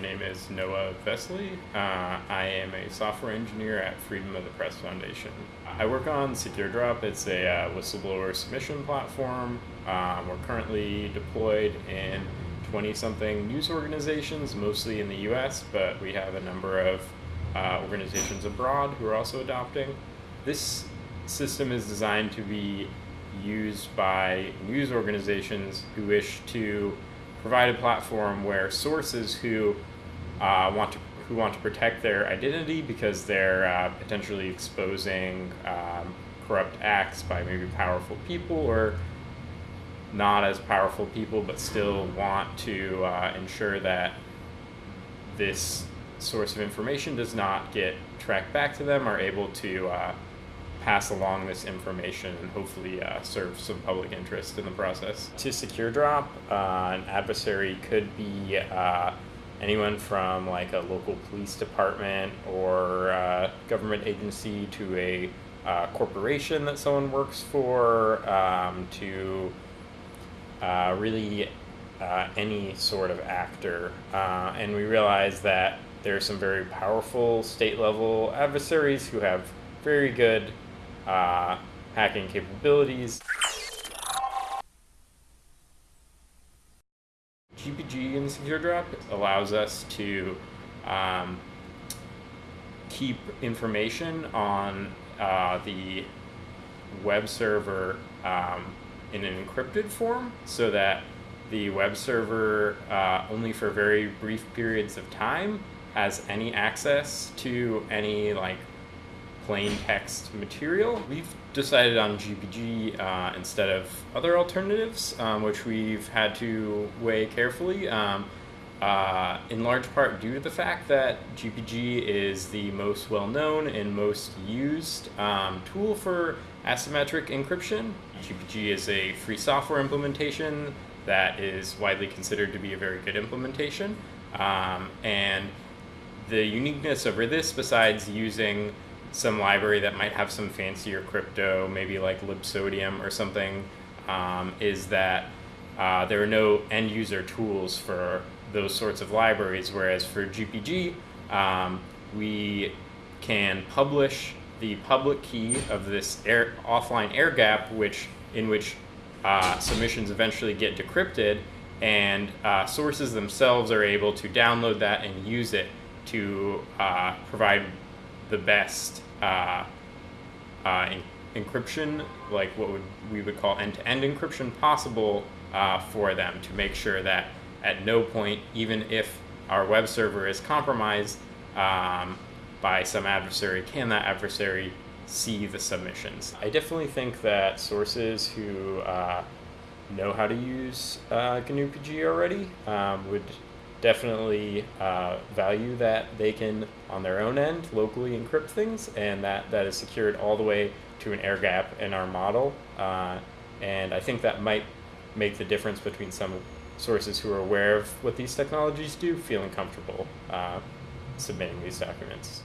name is Noah Vesely. Uh, I am a software engineer at Freedom of the Press Foundation. I work on SecureDrop. It's a uh, whistleblower submission platform. Um, we're currently deployed in 20 something news organizations, mostly in the US, but we have a number of uh, organizations abroad who are also adopting. This system is designed to be used by news organizations who wish to provide a platform where sources who uh, want to who want to protect their identity because they're uh, potentially exposing um, corrupt acts by maybe powerful people or not as powerful people, but still want to uh, ensure that this source of information does not get tracked back to them, are able to uh, pass along this information and hopefully uh, serve some public interest in the process. To SecureDrop, uh, an adversary could be uh, anyone from like a local police department or uh, government agency to a uh, corporation that someone works for um, to uh, really any sort of actor. and we realize that there are some very powerful state level adversaries who have very good uh, hacking capabilities. GPG in SecureDrop allows us to um, keep information on uh, the web server um, in an encrypted form so that the web server uh, only for very brief periods of time has any access to any like plain text material. We've decided on GPG uh, instead of other alternatives, um, which we've had to weigh carefully. Um, uh, in large part due to the fact that GPG is the most well-known and most used um, tool for asymmetric encryption. GPG is a free software implementation that is widely considered to be a very good implementation. Um, and the uniqueness of this, besides using some library that might have some fancier crypto, maybe like libsodium or something, um, is that uh, there are no end user tools for those sorts of libraries, whereas for GPG, um, we can publish the public key of this air, offline air gap, which in which uh, submissions eventually get decrypted, and uh, sources themselves are able to download that and use it to uh, provide the best uh, uh, encryption, like what would we would call end-to-end -end encryption possible uh, for them to make sure that at no point, even if our web server is compromised um, by some adversary, can that adversary see the submissions. I definitely think that sources who uh, know how to use uh, GNU PG already um, would definitely uh, value that they can, on their own end, locally encrypt things, and that, that is secured all the way to an air gap in our model. Uh, and I think that might make the difference between some sources who are aware of what these technologies do feeling comfortable uh, submitting these documents.